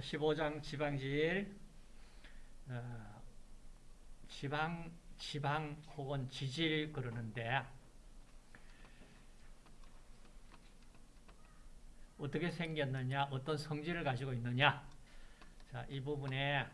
15장 지방질 어, 지방 지방 혹은 지질 그러는데 어떻게 생겼느냐 어떤 성질을 가지고 있느냐 자, 이 부분에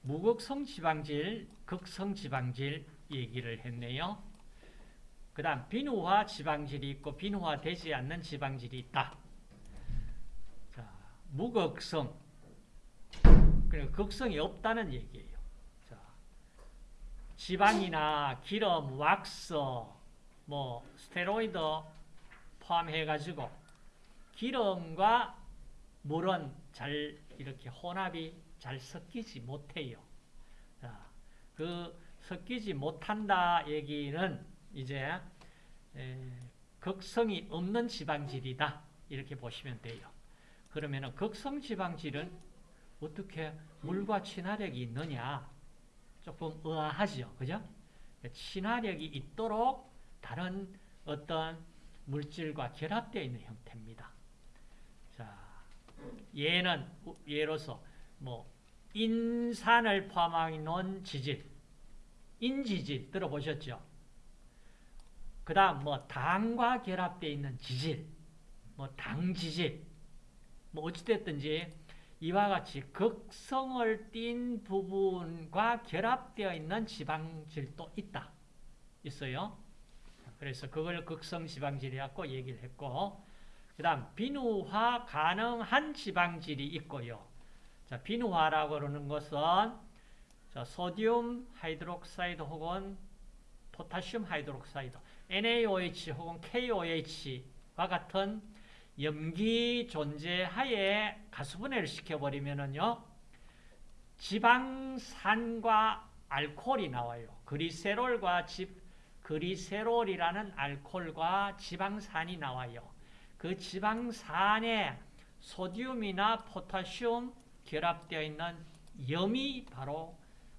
무극성 지방질, 극성 지방질 얘기를 했네요. 그 다음 비누화 지방질이 있고 비누화되지 않는 지방질이 있다. 자, 무극성 그러니까 극성이 없다는 얘기예요. 자, 지방이나 기름, 왁스, 뭐 스테로이드 포함해가지고 기름과 물은 잘 이렇게 혼합이 잘 섞이지 못해요. 자, 그 섞이지 못한다 얘기는 이제 에, 극성이 없는 지방질이다 이렇게 보시면 돼요. 그러면 극성 지방질은 어떻게 물과 친화력이 있느냐 조금 의아하죠, 그죠? 친화력이 있도록 다른 어떤 물질과 결합되어 있는 형태입니다. 자, 얘는 예로서 뭐 인산을 포함한 지질, 인지질 들어보셨죠? 그 다음 뭐 당과 결합되어 있는 지질, 뭐 당지질, 뭐 어찌됐든지 이와 같이 극성을 띤 부분과 결합되어 있는 지방질도 있다. 있어요. 그래서 그걸 극성 지방질이라고 얘기를 했고 그 다음 비누화 가능한 지방질이 있고요. 자, 비누화라고 그러는 것은 자, sodium hydroxide 혹은 potassium hydroxide NaOH 혹은 KOH와 같은 염기 존재하에 가수분해를 시켜버리면은요, 지방산과 알코올이 나와요. 그리세롤과 집, 그리세롤이라는 알코올과 지방산이 나와요. 그 지방산에 소디움이나 포타슘 결합되어 있는 염이 바로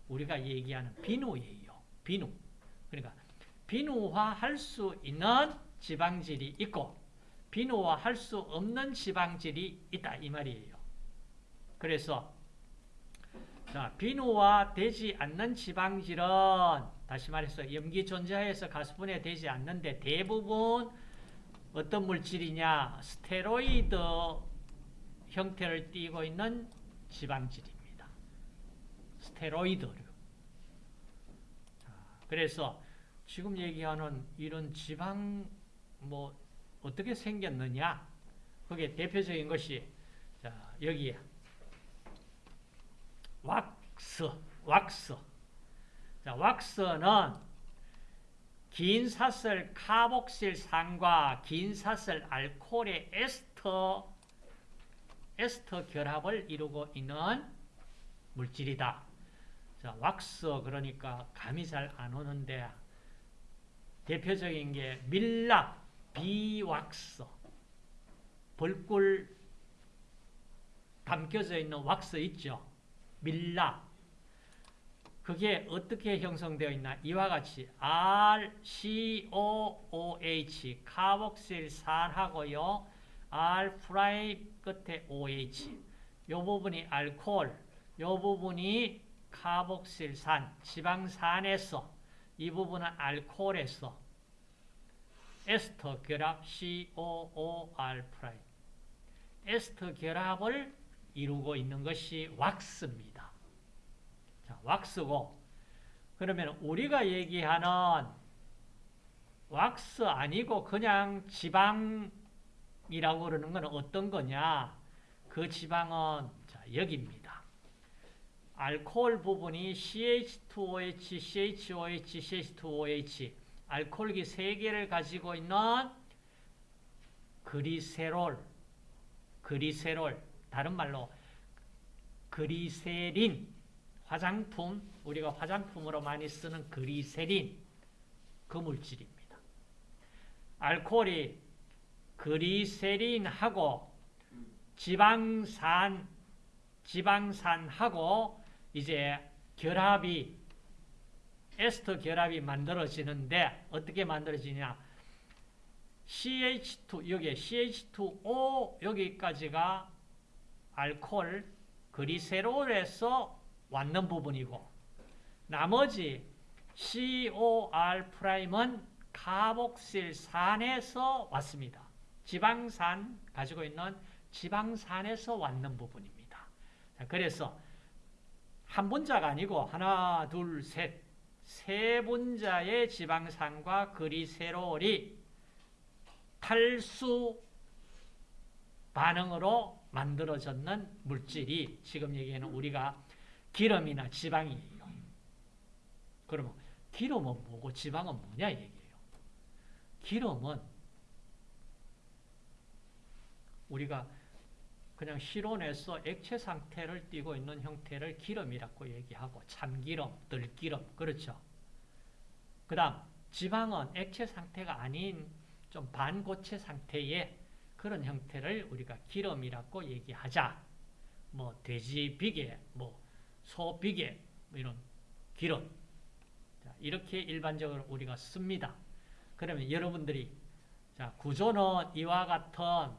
우리가 얘기하는 비누예요. 비누. 그러니까 비누화할 수 있는 지방질이 있고 비누화할 수 없는 지방질이 있다 이 말이에요. 그래서 자, 비누화 되지 않는 지방질은 다시 말해서 염기 존재하에서 가수분해 되지 않는데 대부분 어떤 물질이냐 스테로이드 형태를 띠고 있는 지방질입니다. 스테로이드류. 그래서 지금 얘기하는 이런 지방 뭐 어떻게 생겼느냐? 그게 대표적인 것이 자 여기에. 왁스 왁스. 자 왁스는 긴 사슬 카복실산과 긴 사슬 알코올의 에스터 에스터 결합을 이루고 있는 물질이다. 자, 왁스 그러니까 감이 잘 안 오는데 대표적인 게 밀랍, 비왁스, 벌꿀 담겨져 있는 왁스 있죠. 밀랍. 그게 어떻게 형성되어 있나? 이와 같이 RCOOH 카복실산하고요. R prime 끝에 OH. 요 부분이 알코올, 요 부분이 카복실산, 지방산에서 이 부분은 알코올에서 에스터 결합 COOR prime. 에스터 결합을 이루고 있는 것이 왁스입니다. 자, 왁스고 그러면 우리가 얘기하는 왁스 아니고 그냥 지방이라고 그러는 건 어떤 거냐? 그 지방은 자, 여기입니다. 알코올 부분이 CH2OH, CHOH, CH2OH 알코올기 3개를 가지고 있는 그리세롤, 그리세롤, 다른 말로 그리세린, 화장품, 우리가 화장품으로 많이 쓰는 그리세린, 그 물질입니다. 알코올이 그리세린하고 지방산, 지방산하고 이제 결합이 에스터 결합이 만들어지는데 어떻게 만들어지냐 CH2 여기 CH2O 여기까지가 알코올 그리세롤에서 왔는 부분이고 나머지 COR 프라임은 카복실산에서 왔습니다. 지방산 가지고 있는 지방산에서 왔는 부분입니다. 자, 그래서 한 분자가 아니고 하나, 둘, 셋, 세 분자의 지방산과 그리세롤이 탈수 반응으로 만들어졌는 물질이 지금 얘기하는 우리가 기름이나 지방이에요. 그러면 기름은 뭐고 지방은 뭐냐 얘기예요. 기름은 우리가 그냥 실온에서 액체 상태를 띠고 있는 형태를 기름이라고 얘기하고 참기름, 들기름 그렇죠. 그 다음 지방은 액체 상태가 아닌 좀 반고체 상태의 그런 형태를 우리가 기름이라고 얘기하자. 뭐 돼지 비계, 뭐 소 비계 뭐 이런 기름 자, 이렇게 일반적으로 우리가 씁니다. 그러면 여러분들이 자 구조는 이와 같은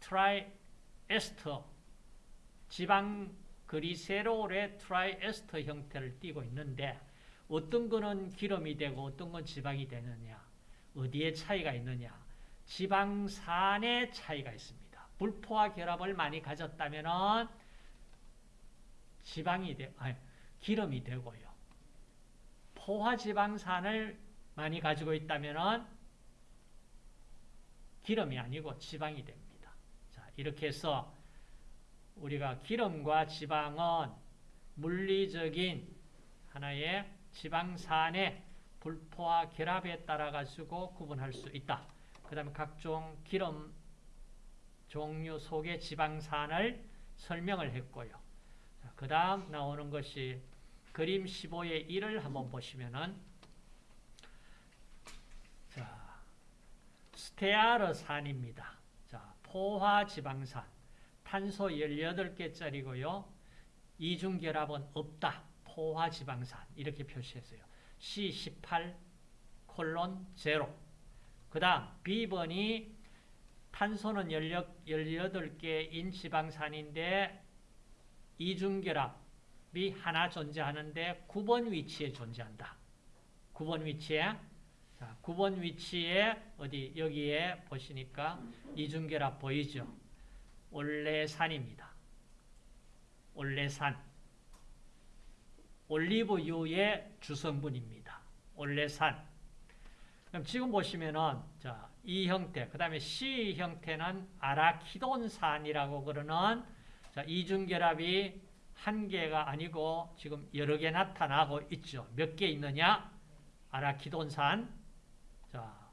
triester 지방 글리세롤의 triester 형태를 띠고 있는데 어떤 거는 기름이 되고 어떤 건 지방이 되느냐 어디에 차이가 있느냐 지방산의 차이가 있습니다. 불포화 결합을 많이 가졌다면 지방이 되, 아니, 기름이 되고요. 포화 지방산을 많이 가지고 있다면 기름이 아니고 지방이 됩니다. 자, 이렇게 해서 우리가 기름과 지방은 물리적인 하나의 지방산의 불포화 결합에 따라 가지고 구분할 수 있다. 그 다음에 각종 기름 종류 속의 지방산을 설명을 했고요. 그 다음 나오는 것이 그림 15의 1을 한번 보시면은 자, 스테아르산입니다. 자, 포화지방산 탄소 18개짜리고요. 이중결합은 없다. 포화지방산 이렇게 표시했어요. C18 콜론 제로 그 다음 B번이 탄소는 18개인 지방산인데 이중결합이 하나 존재하는데 9번 위치에 존재한다. 9번 위치에 자, 9번 위치에 어디 여기에 보시니까 이중결합 보이죠? 올레산입니다. 올레산. 올리브유의 주성분입니다. 올레산. 그럼 지금 보시면은 자, 이 형태, 그 다음에 C 형태는 아라키돈산이라고 그러는 자, 이중결합이 한 개가 아니고 지금 여러 개 나타나고 있죠. 몇 개 있느냐? 아라키돈산. 자,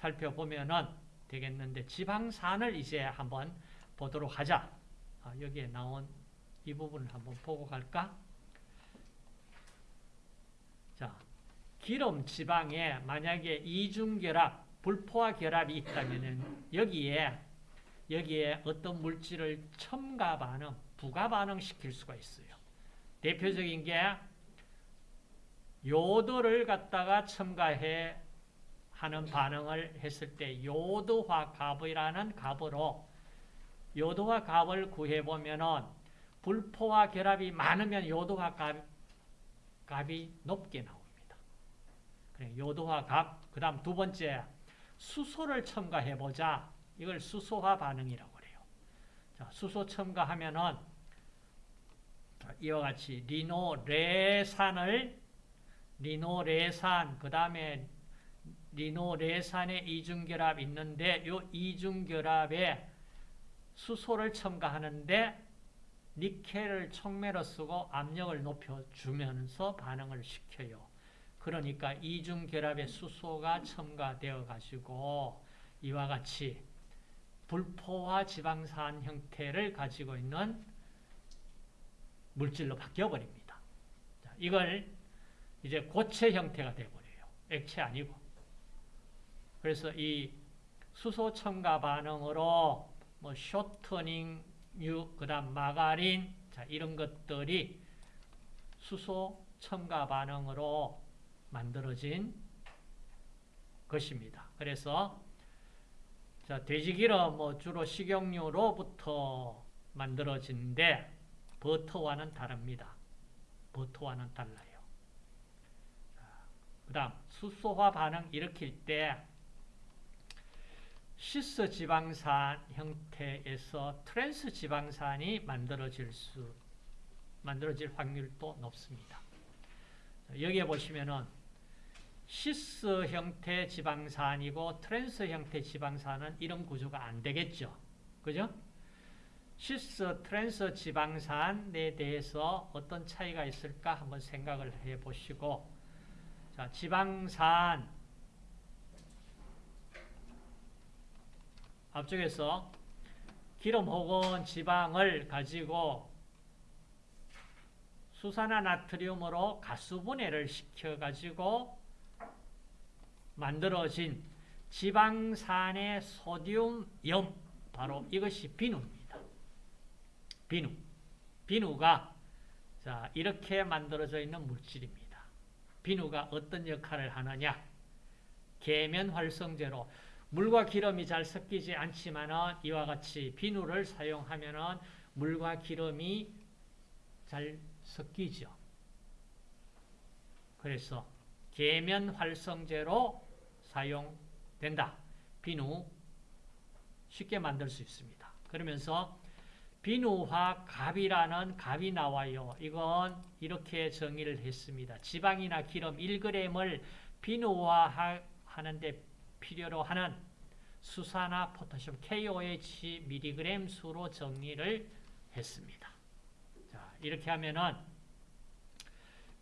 살펴보면은 되겠는데 지방산을 이제 한번 보도록 하자. 아, 여기에 나온 이 부분을 한번 보고 갈까? 자, 기름 지방에 만약에 이중결합, 불포화 결합이 있다면 여기에 여기에 어떤 물질을 첨가 반응, 부가 반응 시킬 수가 있어요. 대표적인 게 요도를 갖다가 첨가해 하는 반응을 했을 때 요도화 값이라는 값으로 요도화 값을 구해 보면은 불포화 결합이 많으면 요도화 값, 값이 높게 나옵니다. 요도화 값, 그 다음 두 번째 수소를 첨가해보자. 이걸 수소화 반응이라고 그래요. 자, 수소 첨가하면은 이와 같이 리노레산을 리노레산, 그 다음에 리노레산의 이중결합 있는데 이 이중결합에 수소를 첨가하는데 니켈을 촉매로 쓰고 압력을 높여주면서 반응을 시켜요. 그러니까 이중결합의 수소가 첨가되어 가지고 이와 같이 불포화 지방산 형태를 가지고 있는 물질로 바뀌어버립니다. 이걸 이제 고체 형태가 되어버려요. 액체 아니고. 그래서 이 수소 첨가 반응으로 뭐 쇼트닝 유, 그 다음 마가린, 자, 이런 것들이 수소 첨가 반응으로 만들어진 것입니다. 그래서 자, 돼지기름 뭐 주로 식용유로부터 만들어지는데 버터와는 다릅니다. 버터와는 달라요. 그 다음 수소화 반응 일으킬 때 cis 지방산 형태에서 트랜스 지방산이 만들어질 수 만들어질 확률도 높습니다. 여기에 보시면은 cis 형태 지방산이고 trans 형태 지방산은 이런 구조가 안 되겠죠. 그죠? cis trans 지방산에 대해서 어떤 차이가 있을까 한번 생각을 해 보시고 자, 지방산 앞쪽에서 기름 혹은 지방을 가지고 수산화 나트륨으로 가수분해를 시켜가지고 만들어진 지방산의 소듐염 바로 이것이 비누입니다. 비누. 비누가 자 이렇게 만들어져 있는 물질입니다. 비누가 어떤 역할을 하느냐? 계면 활성제로 물과 기름이 잘 섞이지 않지만은 이와 같이 비누를 사용하면은 물과 기름이 잘 섞이죠. 그래서 계면 활성제로 사용된다. 비누 쉽게 만들 수 있습니다. 그러면서 비누화 갑이라는 갑이 나와요. 이건 이렇게 정의를 했습니다. 지방이나 기름 1g을 비누화하는데 필요로 하는 수산화 포타슘 KOH mg 수로 정리를 했습니다. 자, 이렇게 하면은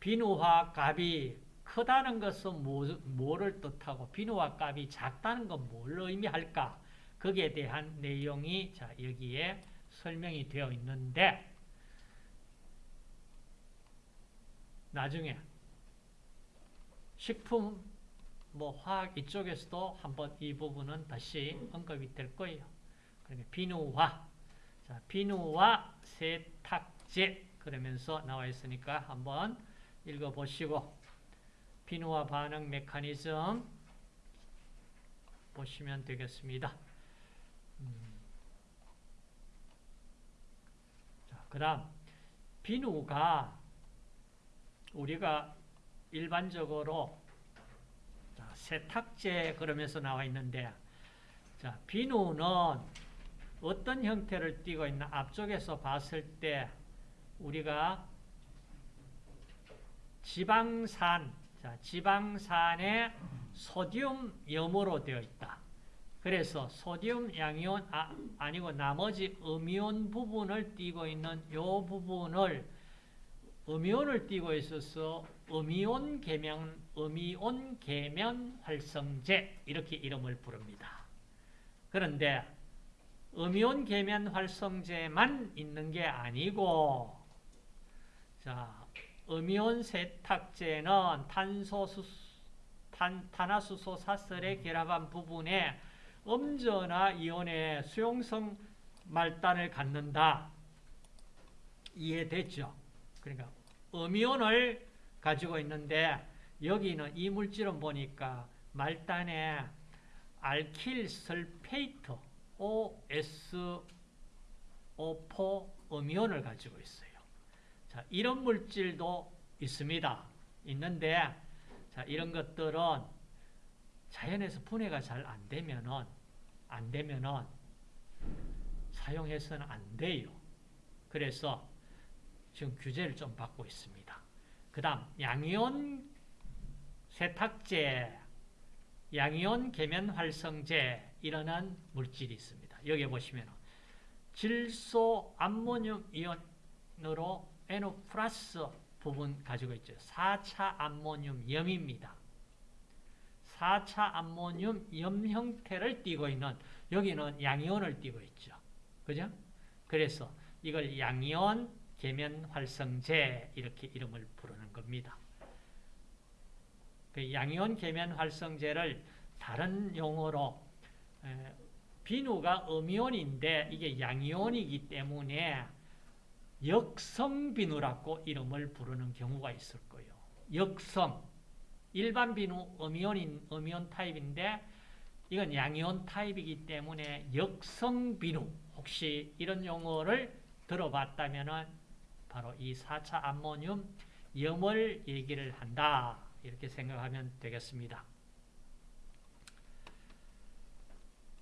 비누화 값이 크다는 것은 뭐, 를 뜻하고 비누화 값이 작다는 건 뭘 의미할까? 거기에 대한 내용이 자, 여기에 설명이 되어 있는데 나중에 식품 뭐 화학 이쪽에서도 한번 이 부분은 다시 언급이 될 거예요. 그러니까 비누화, 자 비누화 세탁제 그러면서 나와 있으니까 한번 읽어보시고 비누화 반응 메커니즘 보시면 되겠습니다. 음. 자, 그 다음 비누가 우리가 일반적으로 세탁제 그러면서 나와 있는데 자, 비누는 어떤 형태를 띠고 있나 앞쪽에서 봤을 때 우리가 지방산 자, 지방산에 소듐염으로 되어 있다. 그래서 소듐 양이온 아, 아니고 나머지 음이온 부분을 띠고 있는 이 부분을 음이온을 띠고 있어서 음이온 계면 음이온 계면 활성제 이렇게 이름을 부릅니다. 그런데 음이온 계면 활성제만 있는 게 아니고 자, 음이온 세탁제는 탄소수 탄, 탄화수소 사설에 결합한 부분에 음전화 이온의 수용성 말단을 갖는다. 이해됐죠? 그러니까 음이온을 가지고 있는데 여기는 이 물질은 보니까 말단에 알킬 설페이트 OSO4 음이온을 가지고 있어요. 자, 이런 물질도 있습니다. 있는데 자, 이런 것들은 자연에서 분해가 잘 안 되면은 안 되면은 사용해서는 안 돼요. 그래서 지금 규제를 좀 받고 있습니다. 그 다음 양이온 세탁제, 양이온 계면 활성제 이러한 물질이 있습니다. 여기 보시면 질소 암모늄 이온으로 NO 플러스 부분 가지고 있죠. 4차 암모늄 염입니다. 4차 암모늄 염 형태를 띠고 있는 여기는 양이온을 띠고 있죠. 그죠? 그래서 이걸 양이온 계면 활성제 이렇게 이름을 부르는 겁니다. 그 양이온 계면 활성제를 다른 용어로 비누가 음이온인데 이게 양이온이기 때문에 역성 비누라고 이름을 부르는 경우가 있을 거예요. 역성 일반 비누 음이온인 음이온 타입인데 이건 양이온 타입이기 때문에 역성 비누 혹시 이런 용어를 들어봤다면 바로 이 4차 암모늄 염을 얘기를 한다. 이렇게 생각하면 되겠습니다.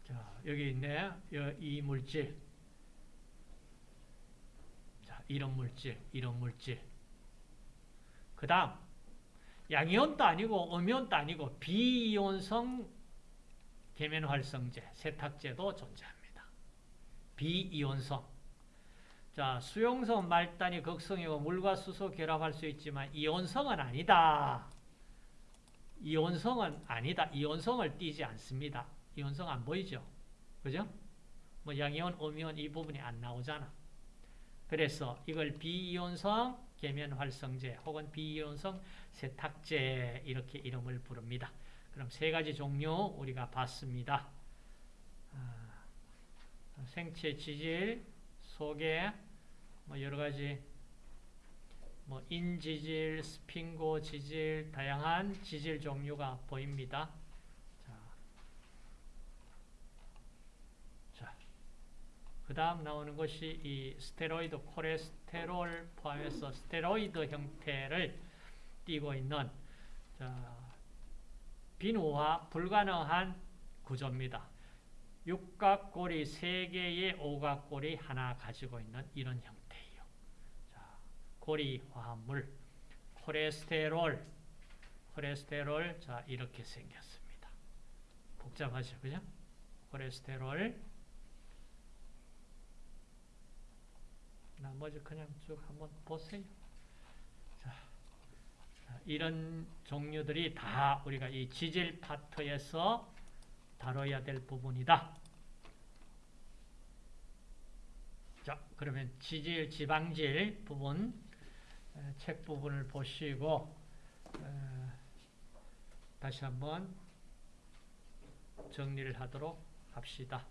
자, 여기 있네. 이 물질. 자, 이런 물질, 이런 물질. 그 다음, 양이온도 아니고 음이온도 아니고 비이온성 계면활성제, 세탁제도 존재합니다. 비이온성. 자, 수용성 말단이 극성이고 물과 수소 결합할 수 있지만 이온성은 아니다. 이온성은 아니다. 이온성을 띠지 않습니다. 이온성 안 보이죠? 그죠? 뭐 양이온, 음이온 이 부분이 안 나오잖아. 그래서 이걸 비이온성 계면활성제 혹은 비이온성 세탁제 이렇게 이름을 부릅니다. 그럼 세 가지 종류 우리가 봤습니다. 아, 생체 지질, 소개, 뭐 여러 가지 뭐 인지질, 스핑고 지질, 다양한 지질 종류가 보입니다. 그 다음 나오는 것이 이 스테로이드 콜레스테롤 포함해서 스테로이드 형태를 띠고 있는 자, 비누화 불가능한 구조입니다. 육각고리 3개의 오각고리 하나 가지고 있는 이런. 자, 고리 화합물 콜레스테롤 콜레스테롤 자 이렇게 생겼습니다. 복잡하죠, 그죠? 콜레스테롤 나머지 그냥 쭉 한번 보세요. 자, 이런 종류들이 다 우리가 이 지질 파트에서 다뤄야 될 부분이다. 자, 그러면 지질, 지방질 부분, 책 부분을 보시고, 다시 한번 정리를 하도록 합시다.